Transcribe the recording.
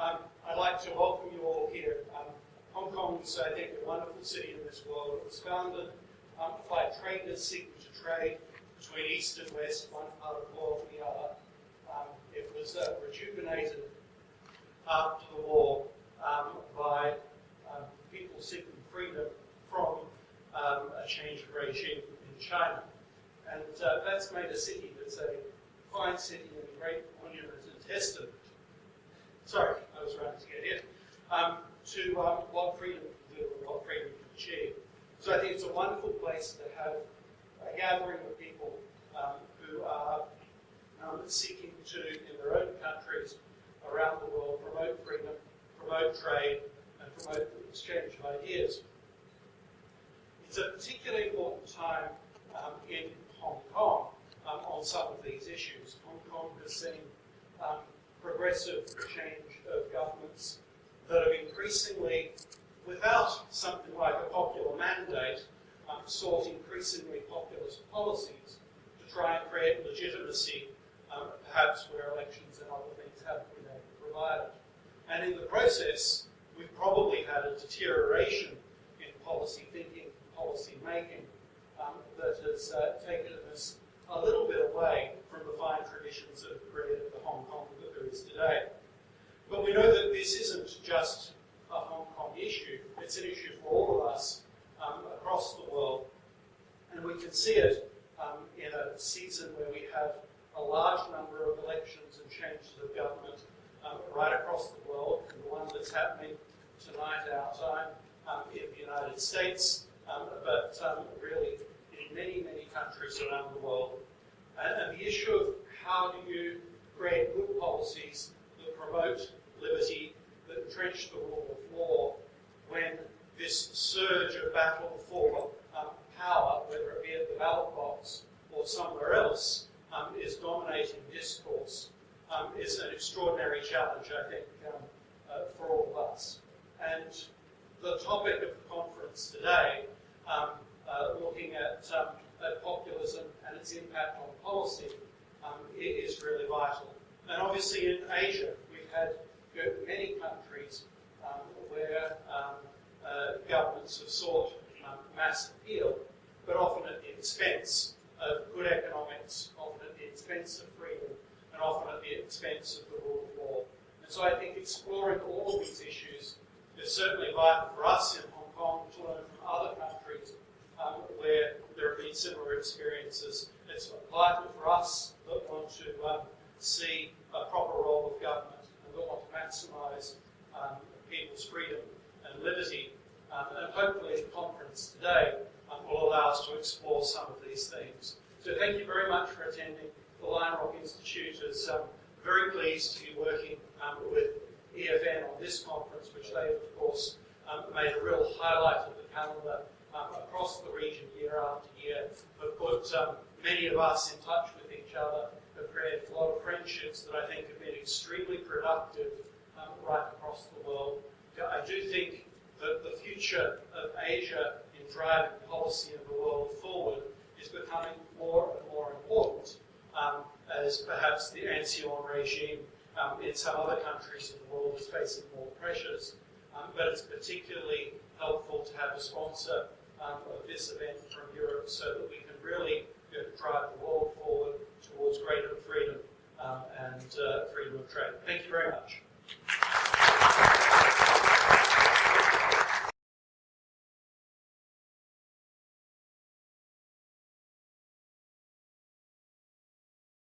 Um, I'd like to welcome you all here. Um, Hong Kong is, I think, a wonderful city in this world. It was founded um, by traders seeking to trade between east and west, one part of the world and the other. Um, it was uh, rejuvenated after the war um, by um, people seeking freedom from um, a changed regime in China. And uh, that's made a city that's a fine city and a great monument and testament. Sorry, I was running to get in. Um, to um, what freedom can what freedom can achieve. So I think it's a wonderful place to have a gathering of people um, who are um, seeking to, in their own countries around the world, promote freedom, promote trade, and promote the exchange of ideas. It's a particularly important time um, in Hong Kong um, on some of these issues. Hong Kong has seen um, progressive change of governments that have increasingly, without something like a popular mandate, um, sought increasingly populist policies to try and create legitimacy, um, perhaps where elections and other things haven't been able to provide it. And in the process, we've probably had a deterioration in policy thinking, policy making, um, that has uh, taken us a little bit away from the fine traditions that created the Hong Kong that there is today. But we know that this isn't just a Hong Kong issue, it's an issue for all of us um, across the world. And we can see it um, in a season where we have a large number of elections and changes of government um, right across the world. And the one that's happening tonight, our time, um, in the United States, um, but um, really in many, many countries around the world. And, and the issue of how do you create good policies that promote liberty, that entrench the rule of law, when this surge of battle for um, power, whether it be at the ballot box or somewhere else, um, is dominating discourse, um, is an extraordinary challenge, I think, um, uh, for all of us. And the topic of the conference today, um, uh, looking at, um, at, populism and its impact on policy, is really vital. And obviously in Asia, we've had many countries where uh, governments have sought mass appeal, but often at the expense of good economics, often at the expense of freedom, and often at the expense of the rule of law. And so I think exploring all of these issues is certainly vital for us in Hong Kong to learn from other countries um, where there have been similar experiences. It's vital for us that want to um, see a proper role of government and that want to maximise um, people's freedom and liberty um, and hopefully the conference today um, will allow us to explore some of these themes. So thank you very much for attending. The Lion Rock Institute is um, very pleased to be working um, with EFN on this conference, which they, of course, um, made a real highlight of the calendar um, across the region year after year, have put many of us in touch with each other, have created a lot of friendships that I think have been extremely productive right across the world. I do think that the future of Asia in driving policy of the world forward is becoming more and more important um, as perhaps the ancien regime um, in some other countries in the world is facing more pressures. Um, but it's particularly helpful to have a sponsor um, of this event from Europe so that we can really you know, drive the world forward towards greater freedom um, and uh, freedom of trade. Thank you very much.